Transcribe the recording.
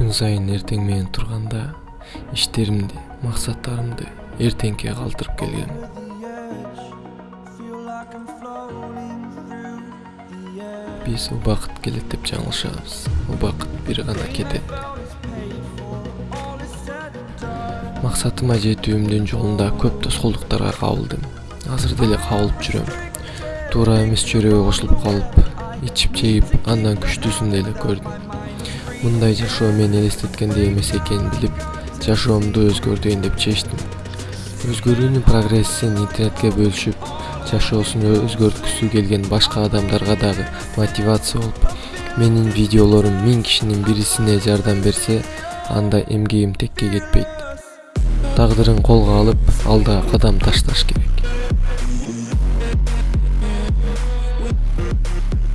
күн сайын эртең менен турганда иштеримди максаттарымды эртеңке калтырып келгем биз убакыт келет деп жаңылышабыз убакыт бир гана кетет максатыма жетүүмдүн жолунда көп тоскоолдуктарга кабылдым азыр деле кабылып жүрөм туура эмес чөйрөгө кошулуп калып ичип жегип андан күчтүүсүн деле көрдүм мындай жашоо мени элестеткендей эмес экенин билип жашоомду өзгөртөйүн деп чечтим. Өзгөрүүнүн прогрессин интернетке бөлүшүп жашоосун өзгөрткүсү келген башка адамдарга дагы мотивация болуп менин видеолорум миң кишинин бирисине жардам берсе анда эмгегим текке кетпейт. Тагдырын колго алып алдыга кадам ташташ керек